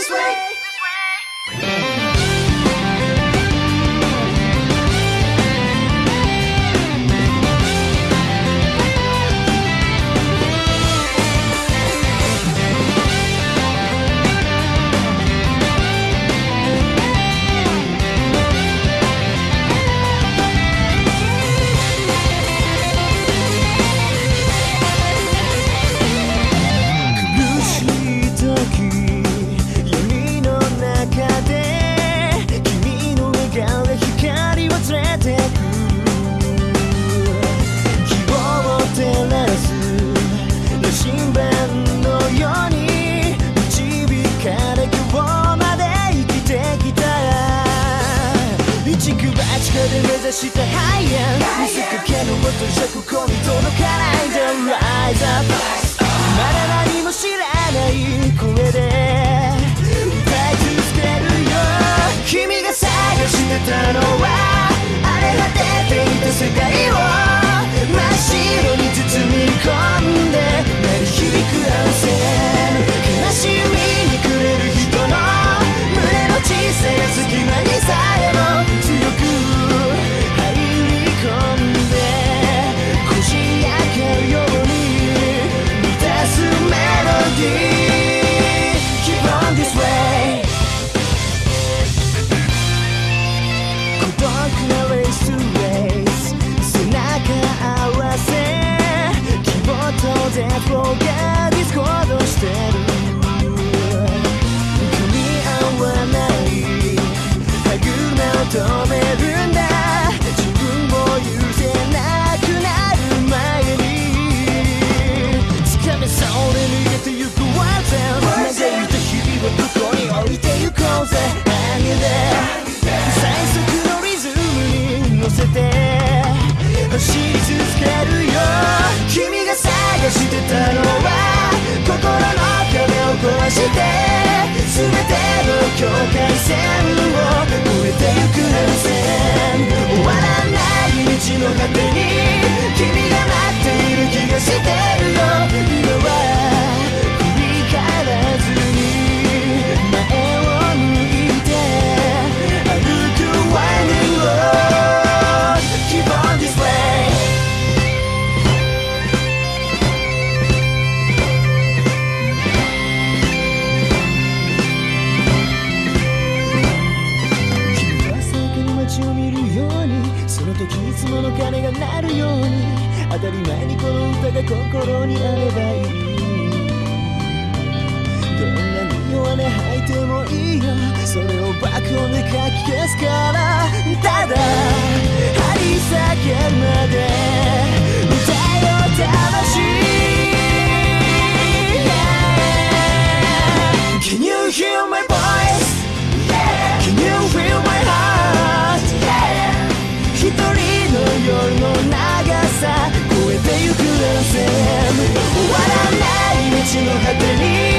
this way. で目指した見せかけの音じゃここに届かないで Rise up まだ何も知らない声で歌い続けるよ君が探してたのは星を見るようにその時いつもの鐘が鳴るように当たり前にこの歌が心にあればいい。どんなに弱音吐いてもいいよ。それを爆音でかき消すからただ線終わらない道の果てに